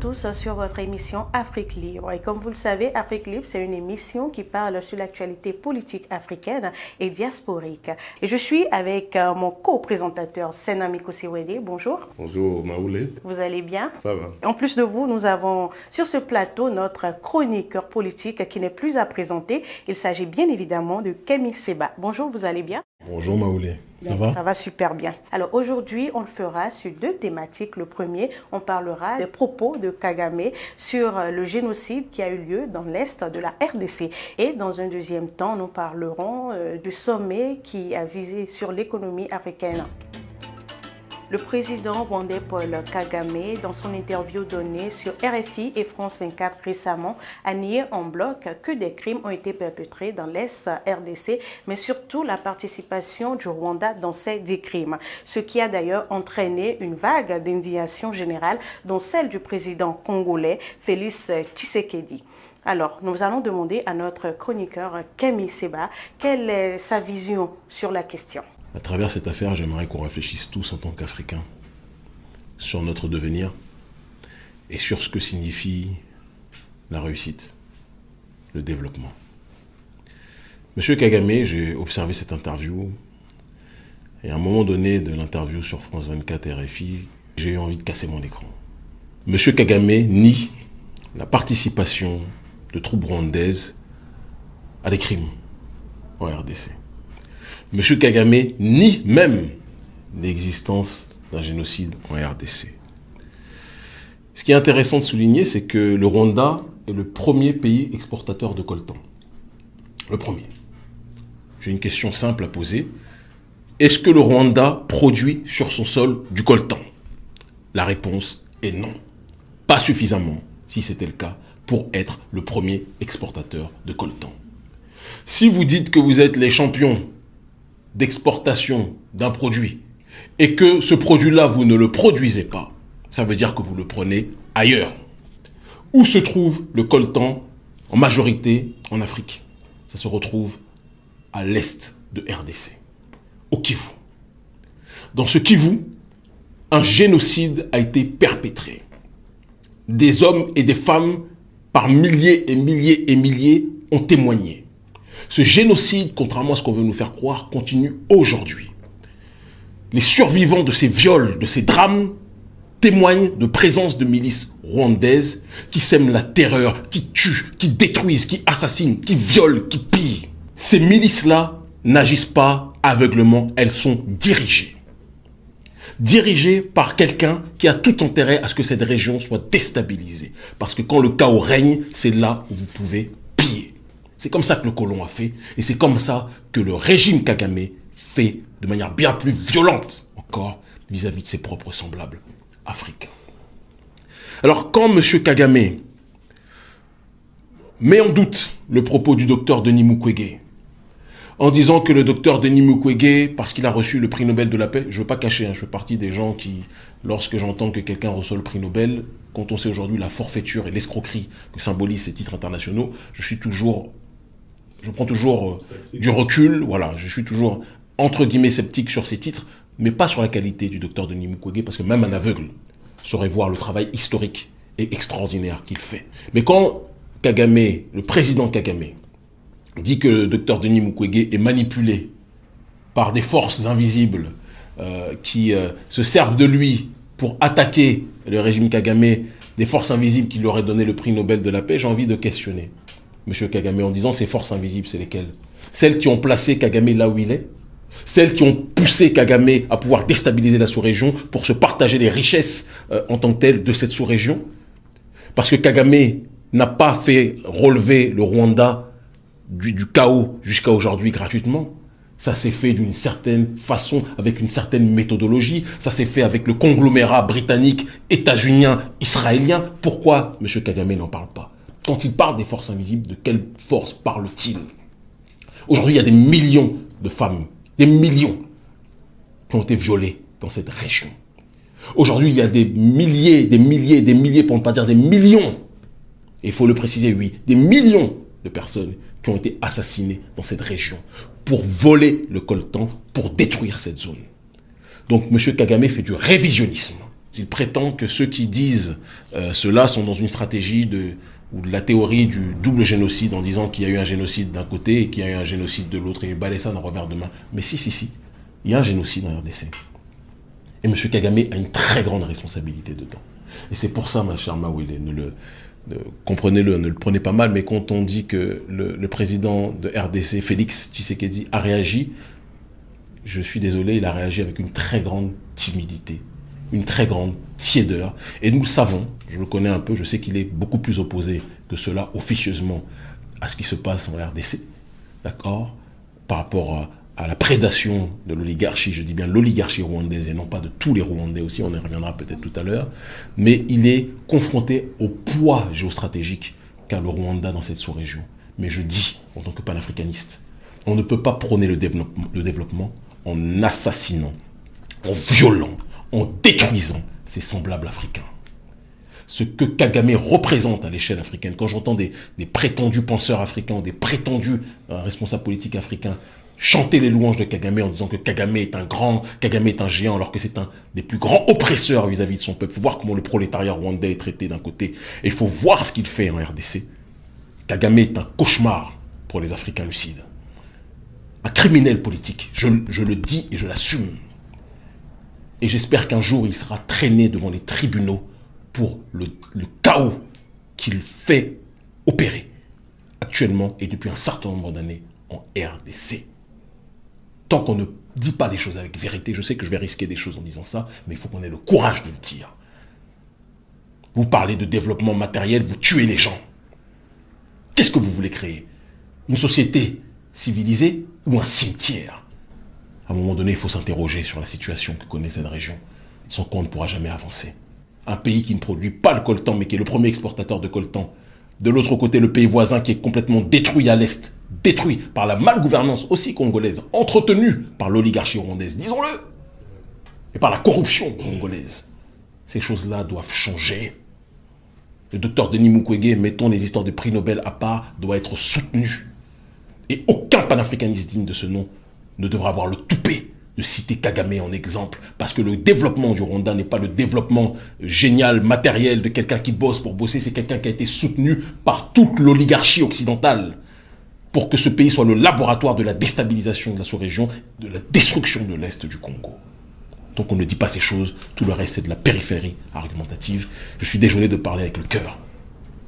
Tous sur votre émission Afrique Libre. Et comme vous le savez, Afrique Libre, c'est une émission qui parle sur l'actualité politique africaine et diasporique. Et je suis avec euh, mon co-présentateur Senami Kosiwede. Bonjour. Bonjour Maoulé. Vous allez bien? Ça va. En plus de vous, nous avons sur ce plateau notre chroniqueur politique qui n'est plus à présenter. Il s'agit bien évidemment de Kemi Seba. Bonjour, vous allez bien? Bonjour Maoulé. Ça va? Ça va super bien. Alors aujourd'hui, on le fera sur deux thématiques. Le premier, on parlera des propos de Kagame sur euh, le génocide qui a eu lieu dans l'Est de la RDC. Et dans un deuxième temps, nous parlerons euh, du sommet qui a visé sur l'économie africaine. Le président rwandais Paul Kagame, dans son interview donnée sur RFI et France 24 récemment, a nié en bloc que des crimes ont été perpétrés dans l'Est RDC, mais surtout la participation du Rwanda dans ces dix crimes, ce qui a d'ailleurs entraîné une vague d'indignation générale, dont celle du président congolais Félix Tshisekedi. Alors, nous allons demander à notre chroniqueur Kemi Seba quelle est sa vision sur la question. À travers cette affaire, j'aimerais qu'on réfléchisse tous en tant qu'Africains sur notre devenir et sur ce que signifie la réussite, le développement. Monsieur Kagame, j'ai observé cette interview et à un moment donné de l'interview sur France 24 et RFI, j'ai eu envie de casser mon écran. Monsieur Kagame nie la participation de troupes rwandaises à des crimes en RDC. Monsieur Kagame nie même l'existence d'un génocide en RDC. Ce qui est intéressant de souligner, c'est que le Rwanda est le premier pays exportateur de coltan. Le premier. J'ai une question simple à poser. Est-ce que le Rwanda produit sur son sol du coltan? La réponse est non. Pas suffisamment, si c'était le cas, pour être le premier exportateur de coltan. Si vous dites que vous êtes les champions d'exportation d'un produit et que ce produit-là, vous ne le produisez pas, ça veut dire que vous le prenez ailleurs. Où se trouve le coltan en majorité en Afrique? Ça se retrouve à l'est de RDC, au Kivu. Dans ce Kivu, un génocide a été perpétré. Des hommes et des femmes, par milliers et milliers et milliers, ont témoigné. Ce génocide, contrairement à ce qu'on veut nous faire croire, continue aujourd'hui. Les survivants de ces viols, de ces drames, témoignent de présence de milices rwandaises qui sèment la terreur, qui tuent, qui détruisent, qui assassinent, qui violent, qui pillent. Ces milices-là n'agissent pas aveuglement, elles sont dirigées. Dirigées par quelqu'un qui a tout intérêt à ce que cette région soit déstabilisée. Parce que quand le chaos règne, c'est là où vous pouvez. C'est comme ça que le colon a fait, et c'est comme ça que le régime Kagame fait de manière bien plus violente encore vis-à-vis de ses propres semblables africains. Alors quand M. Kagame met en doute le propos du docteur Denis Mukwege, en disant que le docteur Denis Mukwege, parce qu'il a reçu le prix Nobel de la paix, je ne veux pas cacher, hein, je fais partie des gens qui, lorsque j'entends que quelqu'un reçoit le prix Nobel, quand on sait aujourd'hui la forfaiture et l'escroquerie que symbolisent ces titres internationaux, je suis toujours, je prends toujours euh, du recul, voilà, je suis toujours entre guillemets sceptique sur ces titres, mais pas sur la qualité du docteur Denis Mukwege, parce que même un aveugle saurait voir le travail historique et extraordinaire qu'il fait. Mais quand Kagame, le président Kagame, dit que le docteur Denis Mukwege est manipulé par des forces invisibles euh, qui euh, se servent de lui pour attaquer le régime Kagame, des forces invisibles qui lui auraient donné le prix Nobel de la paix, j'ai envie de questionner M. Kagame en disant ces forces invisibles, c'est lesquelles? Celles qui ont placé Kagame là où il est? Celles qui ont poussé Kagame à pouvoir déstabiliser la sous-région pour se partager les richesses euh, en tant que telles de cette sous-région? Parce que Kagame n'a pas fait relever le Rwanda du, chaos jusqu'à aujourd'hui gratuitement. Ça s'est fait d'une certaine façon, avec une certaine méthodologie. Ça s'est fait avec le conglomérat britannique, états-unien, israélien. Pourquoi M. Kagame n'en parle pas? Quand il parle des forces invisibles, de quelle force parle-t-il? Aujourd'hui, il y a des millions de femmes, des millions, qui ont été violées dans cette région. Aujourd'hui, il y a des milliers, des milliers, des milliers, pour ne pas dire des millions, il faut le préciser, oui, des millions de personnes qui ont été assassinées dans cette région pour voler le coltan, pour détruire cette zone. Donc M. Kagame fait du révisionnisme. Il prétend que ceux qui disent euh, cela sont dans une stratégie de ou de la théorie du double génocide en disant qu'il y a eu un génocide d'un côté et qu'il y a eu un génocide de l'autre et il ça d'un revers de main. Mais si, si, si, il y a un génocide en RDC. Et M. Kagame a une très grande responsabilité dedans. Et c'est pour ça, ma chère Mawele, ne le, comprenez-le, ne le prenez pas mal, mais quand on dit que le président de RDC, Félix Tshisekedi, a réagi, je suis désolé, il a réagi avec une très grande timidité, une très grande tiédeur. Et nous le savons, je le connais un peu, je sais qu'il est beaucoup plus opposé que cela officieusement à ce qui se passe en RDC, d'accord Par rapport à, la prédation de l'oligarchie, je dis bien l'oligarchie rwandaise et non pas de tous les Rwandais aussi, on y reviendra peut-être tout à l'heure, mais il est confronté au poids géostratégique qu'a le Rwanda dans cette sous-région. Mais je dis, en tant que panafricaniste, on ne peut pas prôner le développement, le développement en assassinant, en violant, en détruisant ses semblables africains. Ce que Kagame représente à l'échelle africaine, quand j'entends des, prétendus penseurs africains, des prétendus euh, responsables politiques africains chanter les louanges de Kagame en disant que Kagame est un grand, Kagame est un géant, alors que c'est un des plus grands oppresseurs vis-à-vis -vis de son peuple. Il faut voir comment le prolétariat rwandais est traité d'un côté, et il faut voir ce qu'il fait en RDC. Kagame est un cauchemar pour les Africains lucides un criminel politique. Je, le dis et je l'assume. Et j'espère qu'un jour, il sera traîné devant les tribunaux pour le, chaos qu'il fait opérer actuellement et depuis un certain nombre d'années en RDC. Tant qu'on ne dit pas les choses avec vérité, je sais que je vais risquer des choses en disant ça, mais il faut qu'on ait le courage de le dire. Vous parlez de développement matériel, vous tuez les gens. Qu'est-ce que vous voulez créer? Une société civilisée ou un cimetière? À un moment donné, il faut s'interroger sur la situation que connaît cette région, sans quoi ne pourra jamais avancer. Un pays qui ne produit pas le coltan, mais qui est le premier exportateur de coltan. De l'autre côté, le pays voisin qui est complètement détruit à l'est, détruit par la malgouvernance aussi congolaise, entretenue par l'oligarchie rwandaise, disons-le, et par la corruption congolaise. Ces choses-là doivent changer. Le docteur Denis Mukwege, mettons les histoires de prix Nobel à part, doit être soutenu. Et aucun panafricaniste digne de ce nom ne devra avoir le toupet de citer Kagame en exemple, parce que le développement du Rwanda n'est pas le développement génial, matériel de quelqu'un qui bosse pour bosser, c'est quelqu'un qui a été soutenu par toute l'oligarchie occidentale pour que ce pays soit le laboratoire de la déstabilisation de la sous-région, de la destruction de l'Est du Congo. Donc on ne dit pas ces choses, tout le reste c'est de la périphérie argumentative. Je suis désolé de parler avec le cœur,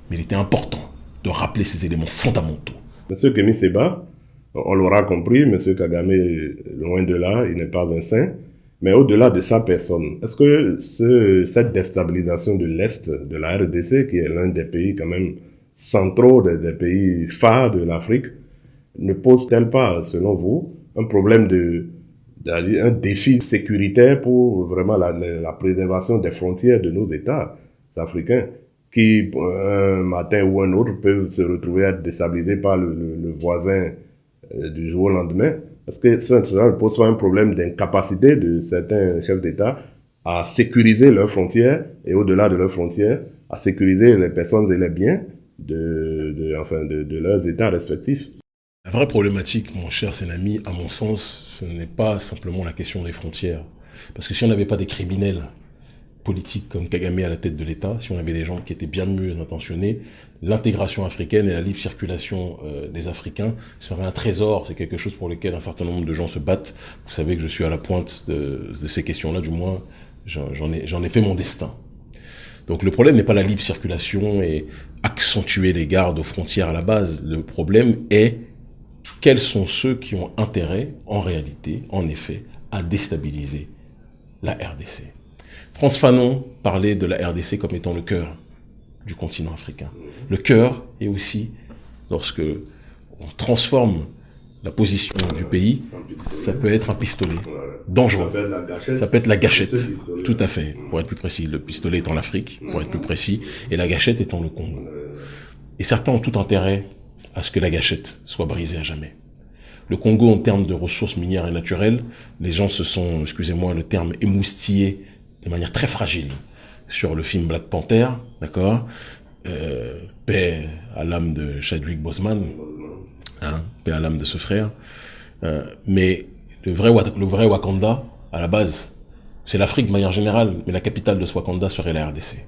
mais il était important de rappeler ces éléments fondamentaux. Monsieur Kémy Seba, on l'aura compris, Monsieur Kagame, loin de là, il n'est pas un saint. Mais au-delà de sa personne, est-ce que ce, cette déstabilisation de l'Est de la RDC, qui est l'un des pays quand même centraux, des, pays phares de l'Afrique, ne pose-t-elle pas, selon vous, un problème de, un défi sécuritaire pour vraiment la, préservation des frontières de nos États africains qui, un matin ou un autre, peuvent se retrouver à être déstabilisés par le, voisin euh, du jour au lendemain. Est-ce que ça, ne pose pas un problème d'incapacité de certains chefs d'État à sécuriser leurs frontières et au-delà de leurs frontières, à sécuriser les personnes et les biens de, enfin, de, leurs États respectifs La vraie problématique, mon cher Sénami, à mon sens, ce n'est pas simplement la question des frontières. Parce que si on n'avait pas des criminels politique comme Kagame à la tête de l'État, si on avait des gens qui étaient bien mieux intentionnés, l'intégration africaine et la libre circulation euh, des Africains serait un trésor. C'est quelque chose pour lequel un certain nombre de gens se battent. Vous savez que je suis à la pointe de, ces questions-là, du moins j'en ai, ai fait mon destin. Donc le problème n'est pas la libre circulation et accentuer les gardes aux frontières à la base. Le problème est quels sont ceux qui ont intérêt, en réalité, en effet, à déstabiliser la RDC. Frantz Fanon parlait de la RDC comme étant le cœur du continent africain. Le cœur est aussi, lorsque on transforme la position du pays, ça peut être un pistolet dangereux. Ça peut être la gâchette. Tout à fait, pour être plus précis. Le pistolet étant l'Afrique, pour être plus précis, et la gâchette étant le Congo. Et certains ont tout intérêt à ce que la gâchette soit brisée à jamais. Le Congo, en termes de ressources minières et naturelles, les gens se sont, excusez-moi le terme, émoustillés de manière très fragile sur le film Black Panther, d'accord? Euh, Paix à l'âme de Chadwick Boseman, hein, paix à l'âme de ce frère. Euh, mais le vrai, le vrai Wakanda, à la base, C'est l'Afrique de manière générale, mais la capitale de Swakanda serait la RDC.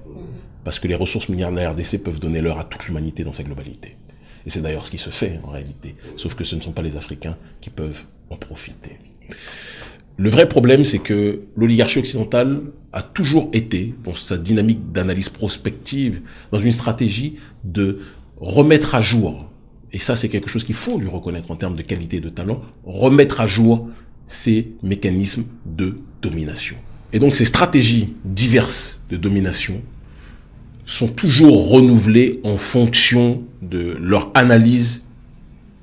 Parce que les ressources minières de la RDC peuvent donner l'heure à toute l'humanité dans sa globalité. Et c'est d'ailleurs ce qui se fait en réalité. Sauf que ce ne sont pas les Africains qui peuvent en profiter. Le vrai problème, c'est que l'oligarchie occidentale a toujours été, dans sa dynamique d'analyse prospective, dans une stratégie de remettre à jour, et ça c'est quelque chose qu'il faut lui reconnaître en termes de qualité et de talent, remettre à jour ces mécanismes de domination. Et donc ces stratégies diverses de domination sont toujours renouvelées en fonction de leur analyse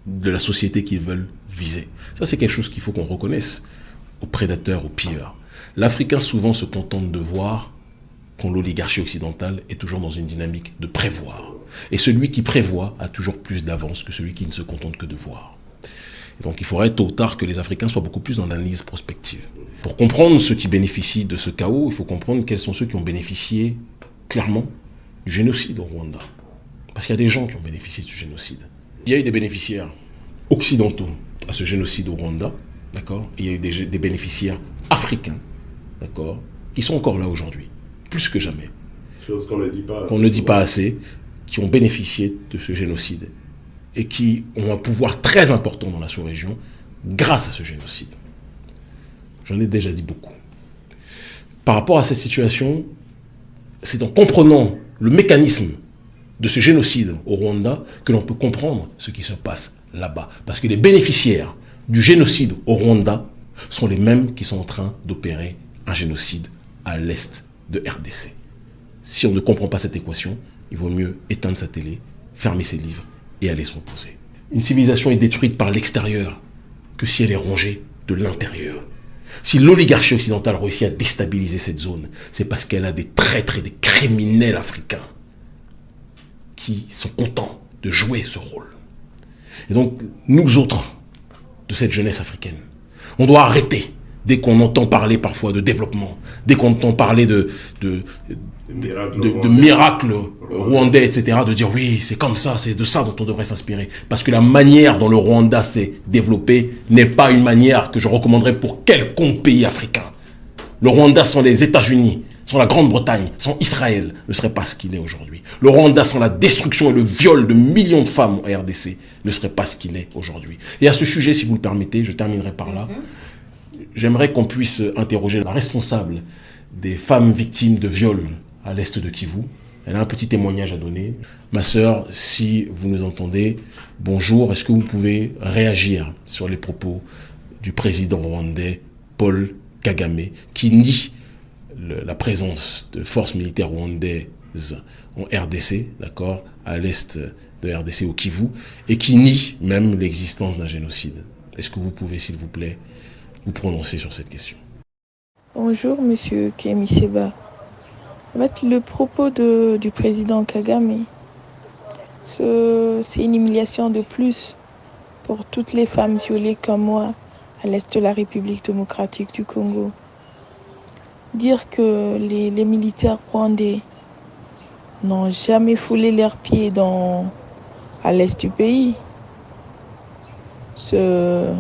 de la société qu'ils veulent viser. Ça, c'est quelque chose qu'il faut qu'on reconnaisse aux prédateurs, aux pilleurs. L'Africain souvent se contente de voir quand l'oligarchie occidentale est toujours dans une dynamique de prévoir. Et celui qui prévoit a toujours plus d'avance que celui qui ne se contente que de voir. donc il faudrait tôt ou tard que les Africains soient beaucoup plus dans l'analyse prospective. Pour comprendre ceux qui bénéficient de ce chaos, il faut comprendre quels sont ceux qui ont bénéficié clairement du génocide au Rwanda. Parce qu'il y a des gens qui ont bénéficié du génocide. Il y a eu des bénéficiaires occidentaux à ce génocide au Rwanda, d'accord Il y a eu des, bénéficiaires africains, d'accord Qui sont encore là aujourd'hui, plus que jamais. Chose qu'on ne dit pas ne dit pas assez, qui ont bénéficié de ce génocide et qui ont un pouvoir très important dans la sous-région grâce à ce génocide. J'en ai déjà dit beaucoup. Par rapport à cette situation, c'est en comprenant le mécanisme de ce génocide au Rwanda que l'on peut comprendre ce qui se passe là-bas. Parce que les bénéficiaires du génocide au Rwanda sont les mêmes qui sont en train d'opérer un génocide à l'est de RDC. Si on ne comprend pas cette équation, il vaut mieux éteindre sa télé, fermer ses livres et aller se reposer. Une civilisation est détruite par l'extérieur que si elle est rongée de l'intérieur. Si l'oligarchie occidentale réussit à déstabiliser cette zone, c'est parce qu'elle a des traîtres et des criminels africains qui sont contents de jouer ce rôle. Et donc, nous autres, de cette jeunesse africaine, on doit arrêter dès qu'on entend parler parfois de développement, dès qu'on entend parler de, de, de, miracles rwandais, etc., de dire oui, c'est comme ça, c'est de ça dont on devrait s'inspirer. Parce que la manière dont le Rwanda s'est développé n'est pas une manière que je recommanderais pour quelconque pays africain. Le Rwanda sans les États-Unis, sans la Grande-Bretagne, sans Israël, ne serait pas ce qu'il est aujourd'hui. Le Rwanda sans la destruction et le viol de millions de femmes en RDC ne serait pas ce qu'il est aujourd'hui. Et à ce sujet, si vous le permettez, je terminerai par là. J'aimerais qu'on puisse interroger la responsable des femmes victimes de viols à l'est de Kivu. Elle a un petit témoignage à donner. Ma sœur, si vous nous entendez, bonjour. Est-ce que vous pouvez réagir sur les propos du président rwandais Paul Kagame, qui nie la présence de forces militaires rwandaises en RDC, d'accord, à l'est de RDC au Kivu, et qui nie même l'existence d'un génocide. Est-ce que vous pouvez, s'il vous plaît, vous prononcer sur cette question? Bonjour, monsieur Kemi Seba le propos du président Kagame, c'est une humiliation de plus pour toutes les femmes violées comme moi à l'est de la République démocratique du Congo. Dire que les, militaires rwandais n'ont jamais foulé leurs pieds dans, à l'est du pays, se,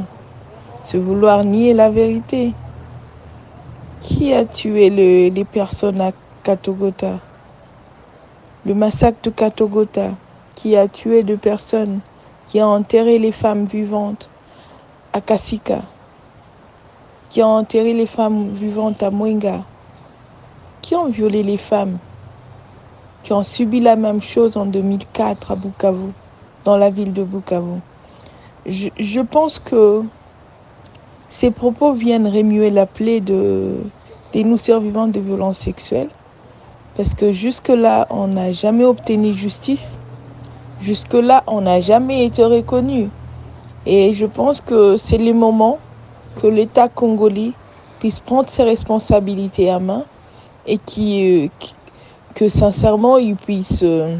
vouloir nier la vérité. Qui a tué les personnes à Katogota? Le massacre de Katogota qui a tué deux personnes, qui a enterré les femmes vivantes à Kasika, qui a enterré les femmes vivantes à Mwenga, qui ont violé les femmes, qui ont subi la même chose en 2004 à Bukavu, dans la ville de Bukavu. Je, je pense que ces propos viennent remuer la plaie de, des nous survivants de violences sexuelles parce que jusque-là, on n'a jamais obtenu justice. Jusque-là, on n'a jamais été reconnu. Et je pense que c'est le moment que l'État congolais puisse prendre ses responsabilités à main et qui, euh, que sincèrement, il puisse euh,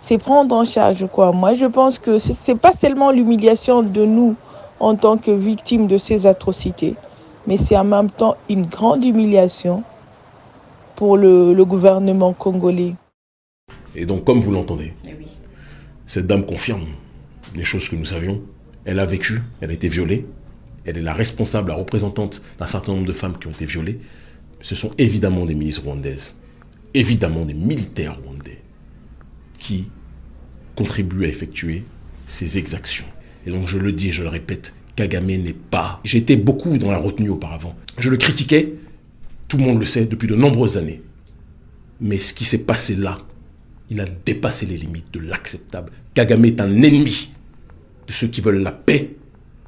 se prendre en charge. Quoi. Moi, je pense que ce n'est pas seulement l'humiliation de nous en tant que victimes de ces atrocités, mais c'est en même temps une grande humiliation pour le, gouvernement congolais. Et donc, comme vous l'entendez, eh cette dame confirme les choses que nous savions. Elle a vécu, elle a été violée, elle est la responsable, la représentante d'un certain nombre de femmes qui ont été violées, ce sont évidemment des milices rwandaises, évidemment des militaires rwandais qui contribuent à effectuer ces exactions. Et donc je le dis et je le répète, Kagame n'est pas. J'étais beaucoup dans la retenue auparavant. Je le critiquais, tout le monde le sait, depuis de nombreuses années. Mais ce qui s'est passé là, il a dépassé les limites de l'acceptable. Kagame est un ennemi de ceux qui veulent la paix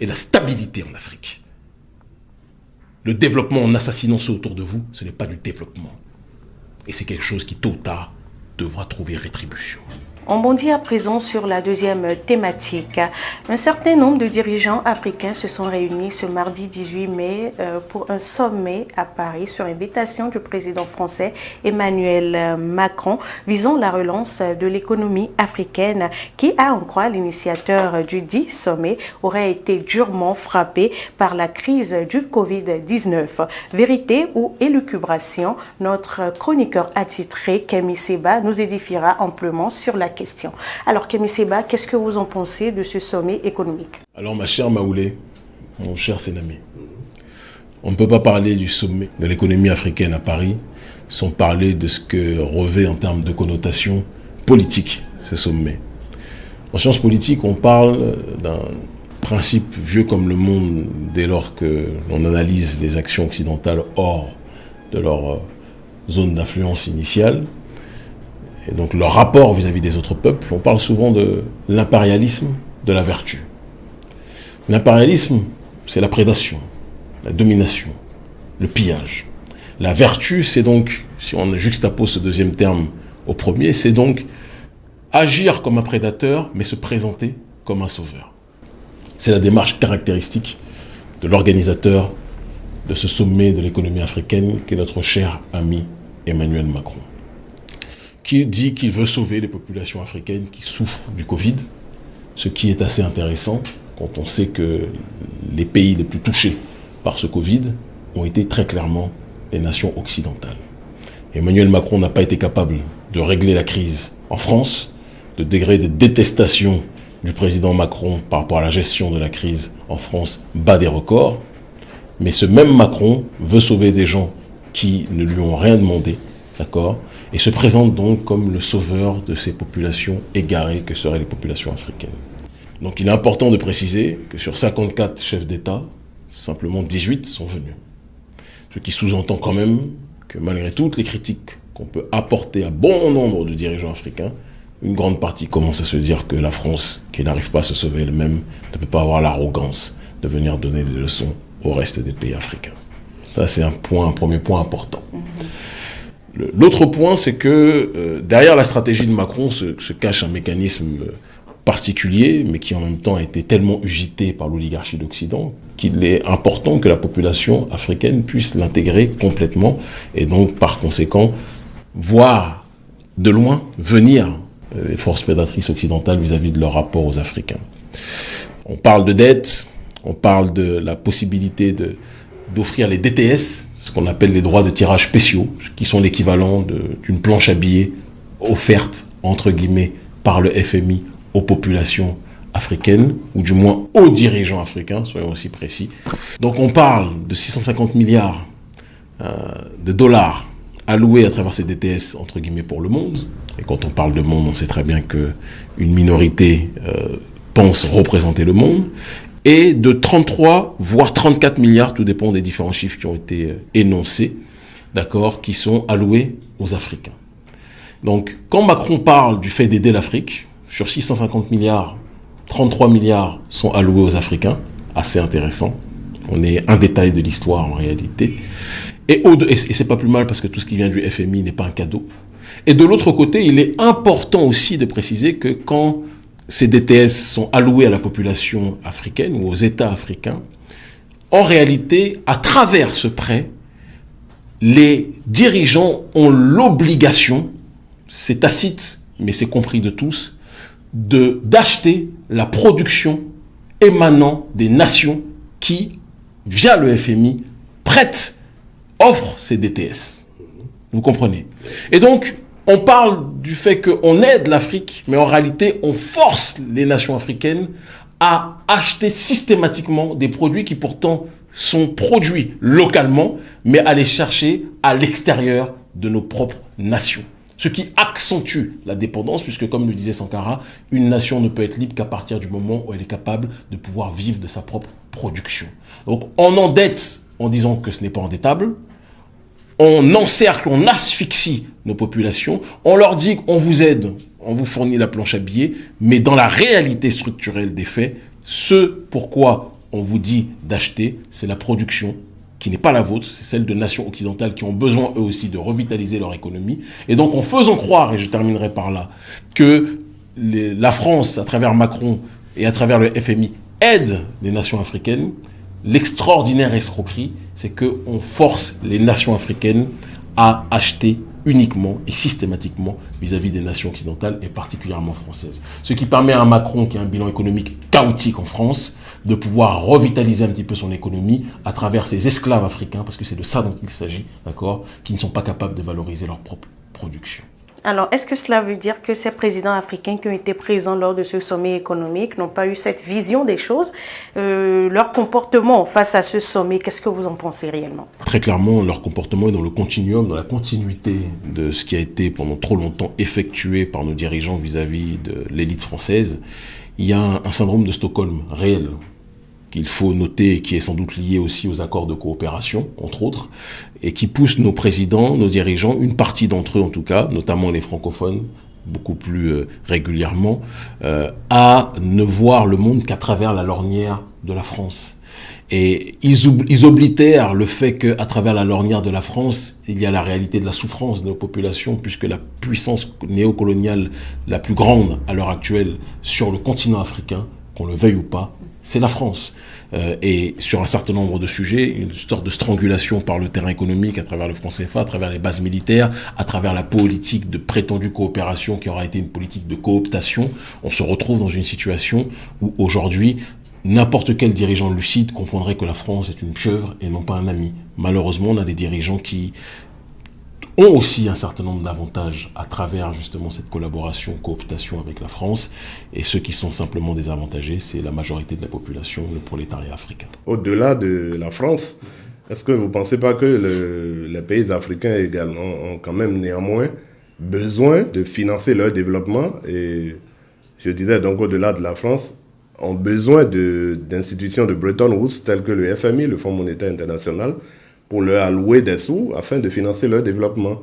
et la stabilité en Afrique. Le développement en assassinant ceux autour de vous, ce n'est pas du développement. Et c'est quelque chose qui, tôt ou tard, devra trouver rétribution. On bondit à présent sur la deuxième thématique. Un certain nombre de dirigeants africains se sont réunis ce mardi 18 mai euh, pour un sommet à Paris sur invitation du président français Emmanuel Macron visant la relance de l'économie africaine qui, à en croire l'initiateur du dit sommet, aurait été durement frappé par la crise du Covid-19. Vérité ou élucubration, notre chroniqueur attitré Kemi Seba nous édifiera amplement sur la question. Alors, Kémy Seba, qu'est-ce que vous en pensez de ce sommet économique Alors, ma chère Maoulé, mon cher Sénamé, on ne peut pas parler du sommet de l'économie africaine à Paris sans parler de ce que revêt en termes de connotation politique ce sommet. En sciences politiques, on parle d'un principe vieux comme le monde dès lors que l'on analyse les actions occidentales hors de leur zone d'influence initiale, et donc leur rapport vis-à-vis des autres peuples, on parle souvent de l'impérialisme de la vertu. L'impérialisme, c'est la prédation, la domination, le pillage. La vertu, c'est donc, si on juxtapose ce deuxième terme au premier, c'est donc agir comme un prédateur, mais se présenter comme un sauveur. C'est la démarche caractéristique de l'organisateur de ce sommet de l'économie africaine, qui est notre cher ami Emmanuel Macron qui dit qu'il veut sauver les populations africaines qui souffrent du Covid, ce qui est assez intéressant quand on sait que les pays les plus touchés par ce Covid ont été très clairement les nations occidentales. Emmanuel Macron n'a pas été capable de régler la crise en France, de degré de détestation du président Macron par rapport à la gestion de la crise en France bat des records. Mais ce même Macron veut sauver des gens qui ne lui ont rien demandé, d'accord? Et se présente donc comme le sauveur de ces populations égarées que seraient les populations africaines. Donc il est important de préciser que sur 54 chefs d'État, simplement 18 sont venus. Ce qui sous-entend quand même que malgré toutes les critiques qu'on peut apporter à bon nombre de dirigeants africains, une grande partie commence à se dire que la France, qui n'arrive pas à se sauver elle-même, ne peut pas avoir l'arrogance de venir donner des leçons au reste des pays africains. Ça, c'est un point, un premier point important. L'autre point, c'est que euh, derrière la stratégie de Macron se, cache un mécanisme euh, particulier, mais qui en même temps a été tellement usité par l'oligarchie d'Occident, qu'il est important que la population africaine puisse l'intégrer complètement, et donc par conséquent voir de loin venir euh, les forces prédatrices occidentales vis-à-vis -vis de leur rapport aux Africains. On parle de dette, on parle de la possibilité d'offrir les DTS, ce qu'on appelle les droits de tirage spéciaux, qui sont l'équivalent d'une planche à billets offerte, entre guillemets, par le FMI aux populations africaines, ou du moins aux dirigeants africains, soyons aussi précis. Donc on parle de 650 milliards euh, de dollars alloués à travers ces DTS, entre guillemets, pour le monde. Et quand on parle de monde, on sait très bien qu'une minorité euh, pense représenter le monde et de 33 voire 34 milliards, tout dépend des différents chiffres qui ont été euh, énoncés, d'accord, qui sont alloués aux Africains. Donc, quand Macron parle du fait d'aider l'Afrique, sur 650 milliards, 33 milliards sont alloués aux Africains, assez intéressant. On est un détail de l'histoire en réalité. Et, et c'est pas plus mal parce que tout ce qui vient du FMI n'est pas un cadeau. Et de l'autre côté, il est important aussi de préciser que quand ces DTS sont alloués à la population africaine ou aux États africains, en réalité, à travers ce prêt, les dirigeants ont l'obligation, c'est tacite, mais c'est compris de tous, d'acheter la production émanant des nations qui, via le FMI, prêtent, offrent ces DTS. Vous comprenez? Et donc, on parle du fait qu'on aide l'Afrique, mais en réalité, on force les nations africaines à acheter systématiquement des produits qui pourtant sont produits localement, mais à les chercher à l'extérieur de nos propres nations. Ce qui accentue la dépendance, puisque comme le disait Sankara, une nation ne peut être libre qu'à partir du moment où elle est capable de pouvoir vivre de sa propre production. Donc on endette en disant que ce n'est pas endettable, on encercle, on asphyxie nos populations, on leur dit qu'on vous aide, on vous fournit la planche à billets, mais dans la réalité structurelle des faits, ce pourquoi on vous dit d'acheter, c'est la production qui n'est pas la vôtre, c'est celle de nations occidentales qui ont besoin eux aussi de revitaliser leur économie. Et donc en faisant croire, et je terminerai par là, que la France, à travers Macron et à travers le FMI, aide les nations africaines, l'extraordinaire escroquerie, c'est qu'on force les nations africaines à acheter uniquement et systématiquement vis-à-vis des nations occidentales et particulièrement françaises. Ce qui permet à Macron, qui a un bilan économique chaotique en France, de pouvoir revitaliser un petit peu son économie à travers ses esclaves africains, parce que c'est de ça dont il s'agit, d'accord, qui ne sont pas capables de valoriser leur propre production. Alors, est-ce que cela veut dire que ces présidents africains qui ont été présents lors de ce sommet économique n'ont pas eu cette vision des choses euh, Leur comportement face à ce sommet, qu'est-ce que vous en pensez réellement? Très clairement, leur comportement est dans le continuum, dans la continuité de ce qui a été pendant trop longtemps effectué par nos dirigeants vis-à-vis de l'élite française. Il y a un syndrome de Stockholm réel qu'il faut noter, qui est sans doute lié aussi aux accords de coopération, entre autres, et qui pousse nos présidents, nos dirigeants, une partie d'entre eux en tout cas, notamment les francophones, beaucoup plus euh, régulièrement, euh, à ne voir le monde qu'à travers la lornière de la France. Et ils, ils oblitèrent le fait qu'à travers la lornière de la France, il y a la réalité de la souffrance de nos populations, puisque la puissance néocoloniale la plus grande à l'heure actuelle sur le continent africain, qu'on le veuille ou pas, c'est la France. Euh, et sur un certain nombre de sujets, une sorte de strangulation par le terrain économique à travers le franc CFA, à travers les bases militaires, à travers la politique de prétendue coopération qui aura été une politique de cooptation, on se retrouve dans une situation où aujourd'hui, n'importe quel dirigeant lucide comprendrait que la France est une pieuvre et non pas un ami. Malheureusement, on a des dirigeants qui ont aussi un certain nombre d'avantages à travers justement cette collaboration, cooptation avec la France. Et ceux qui sont simplement désavantagés, c'est la majorité de la population, le prolétariat africain. Au-delà de la France, est-ce que vous ne pensez pas que les pays africains également ont quand même néanmoins besoin de financer leur développement? Et je disais donc au-delà de la France, ont besoin d'institutions de, de Bretton Woods telles que le FMI, le Fonds monétaire international, pour leur allouer des sous afin de financer leur développement.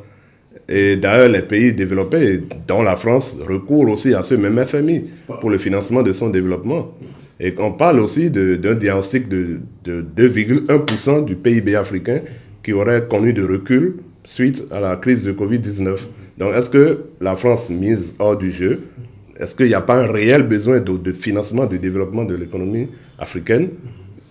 Et d'ailleurs, les pays développés, dont la France, recourent aussi à ce même FMI pour le financement de son développement. Et on parle aussi d'un diagnostic de, de 2,1% du PIB africain qui aurait connu de recul suite à la crise de Covid-19. Donc, est-ce que la France mise hors du jeu Est-ce qu'il n'y a pas un réel besoin de, financement, de développement de l'économie africaine?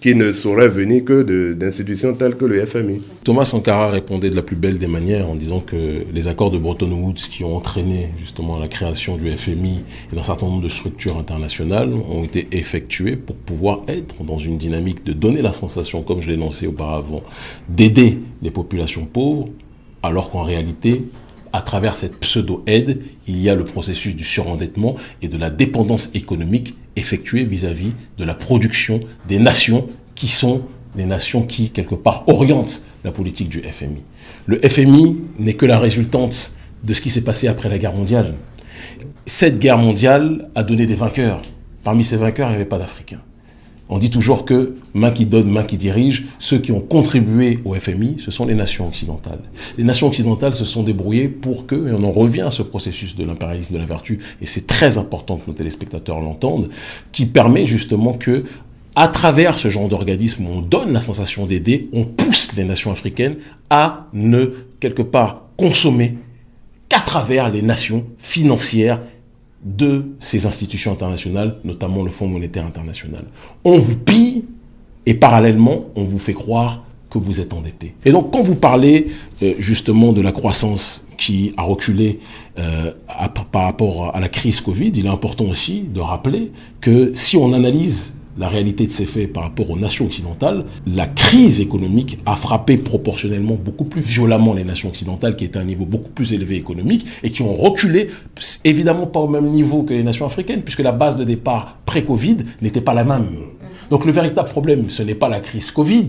Qui ne saurait venir que d'institutions telles que le FMI. Thomas Sankara répondait de la plus belle des manières en disant que les accords de Bretton Woods qui ont entraîné justement la création du FMI et d'un certain nombre de structures internationales ont été effectués pour pouvoir être dans une dynamique de donner la sensation, comme je l'ai énoncé auparavant, d'aider les populations pauvres, alors qu'en réalité, à travers cette pseudo-aide, il y a le processus du surendettement et de la dépendance économique effectuée vis-à-vis de la production des nations qui sont les nations qui, quelque part, orientent la politique du FMI. Le FMI n'est que la résultante de ce qui s'est passé après la guerre mondiale. Cette guerre mondiale a donné des vainqueurs. Parmi ces vainqueurs, il n'y avait pas d'Africains. On dit toujours que main qui donne, main qui dirige, ceux qui ont contribué au FMI, ce sont les nations occidentales. Les nations occidentales se sont débrouillées pour que, et on en revient à ce processus de l'impérialisme de la vertu, et c'est très important que nos téléspectateurs l'entendent, qui permet justement que, à travers ce genre d'organisme où on donne la sensation d'aider, on pousse les nations africaines à ne, quelque part, consommer qu'à travers les nations financières de ces institutions internationales, notamment le Fonds monétaire international. On vous pille et parallèlement, on vous fait croire que vous êtes endetté. Et donc, quand vous parlez euh, justement de la croissance qui a reculé euh, par rapport à la crise Covid, il est important aussi de rappeler que si on analyse la réalité de ces faits par rapport aux nations occidentales, la crise économique a frappé proportionnellement beaucoup plus violemment les nations occidentales qui étaient à un niveau beaucoup plus élevé économique et qui ont reculé, évidemment pas au même niveau que les nations africaines, puisque la base de départ pré-Covid n'était pas la même. Donc le véritable problème, ce n'est pas la crise Covid,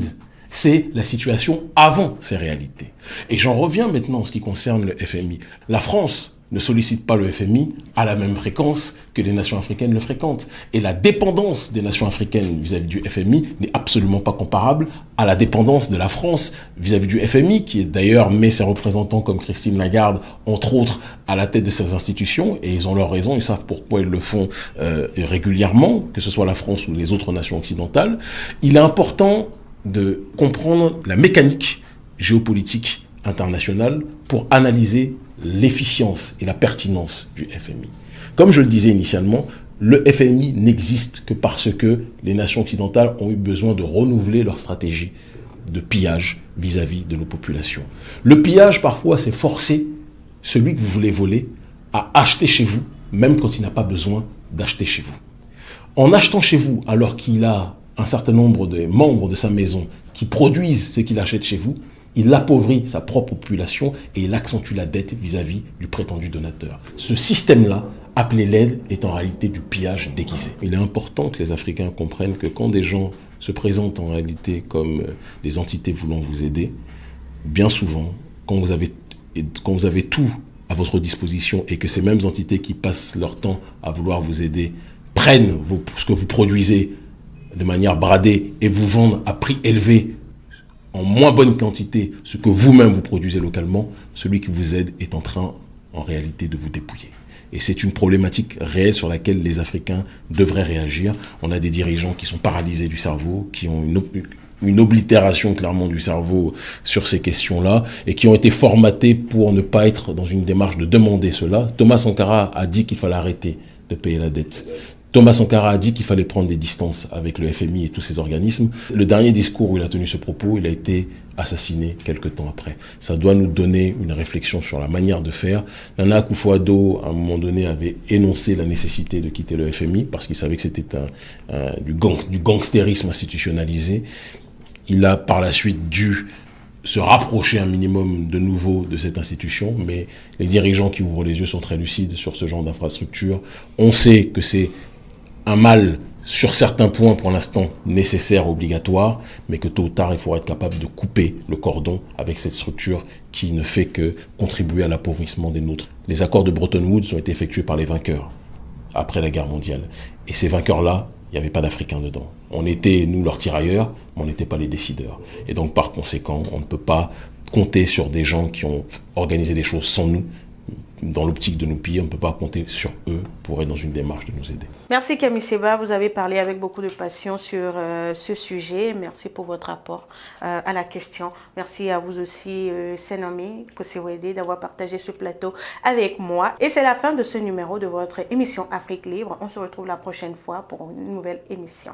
c'est la situation avant ces réalités. Et j'en reviens maintenant en ce qui concerne le FMI. La France ne sollicite pas le FMI à la même fréquence que les nations africaines le fréquentent. Et la dépendance des nations africaines vis-à-vis du FMI n'est absolument pas comparable à la dépendance de la France vis-à-vis du FMI, qui d'ailleurs met ses représentants comme Christine Lagarde, entre autres, à la tête de ces institutions, et ils ont leur raison, ils savent pourquoi ils le font euh, régulièrement, que ce soit la France ou les autres nations occidentales. Il est important de comprendre la mécanique géopolitique internationale pour analyser l'efficience et la pertinence du FMI. Comme je le disais initialement, le FMI n'existe que parce que les nations occidentales ont eu besoin de renouveler leur stratégie de pillage vis-à-vis de nos populations. Le pillage, parfois, c'est forcer celui que vous voulez voler à acheter chez vous, même quand il n'a pas besoin d'acheter chez vous. En achetant chez vous, alors qu'il a un certain nombre de membres de sa maison qui produisent ce qu'il achète chez vous, il appauvrit sa propre population et il accentue la dette vis-à-vis du prétendu donateur. Ce système-là, appelé l'aide, est en réalité du pillage déguisé. Il est important que les Africains comprennent que quand des gens se présentent en réalité comme euh, des entités voulant vous aider, bien souvent, quand vous avez, quand vous avez tout à votre disposition et que ces mêmes entités qui passent leur temps à vouloir vous aider prennent ce que vous produisez de manière bradée et vous vendent à prix élevé en moins bonne quantité ce que vous-même vous produisez localement, celui qui vous aide est en train en réalité de vous dépouiller. Et c'est une problématique réelle sur laquelle les Africains devraient réagir. On a des dirigeants qui sont paralysés du cerveau, qui ont une, oblitération clairement du cerveau sur ces questions-là et qui ont été formatés pour ne pas être dans une démarche de demander cela. Thomas Sankara a dit qu'il fallait arrêter de payer la dette. Thomas Sankara a dit qu'il fallait prendre des distances avec le FMI et tous ces organismes. Le dernier discours où il a tenu ce propos, il a été assassiné quelques temps après. Ça doit nous donner une réflexion sur la manière de faire. Nana Akufo-Addo, à un moment donné, avait énoncé la nécessité de quitter le FMI parce qu'il savait que c'était du, gang, du gangstérisme institutionnalisé. Il a par la suite dû se rapprocher un minimum de nouveau de cette institution, mais les dirigeants qui ouvrent les yeux sont très lucides sur ce genre d'infrastructure. On sait que c'est un mal sur certains points pour l'instant nécessaire, obligatoire, mais que tôt ou tard, il faudra être capable de couper le cordon avec cette structure qui ne fait que contribuer à l'appauvrissement des nôtres. Les accords de Bretton Woods ont été effectués par les vainqueurs après la guerre mondiale. Et ces vainqueurs-là, il n'y avait pas d'Africains dedans. On était, nous, leurs tirailleurs, mais on n'était pas les décideurs. Et donc, par conséquent, on ne peut pas compter sur des gens qui ont organisé des choses sans nous, dans l'optique de nous piller, on ne peut pas compter sur eux pour être dans une démarche de nous aider. Merci Camille Seba, vous avez parlé avec beaucoup de passion sur euh, ce sujet. Merci pour votre rapport euh, à la question. Merci à vous aussi, euh, Senami Kosewede, d'avoir partagé ce plateau avec moi. Et c'est la fin de ce numéro de votre émission Afrique Libre. On se retrouve la prochaine fois pour une nouvelle émission.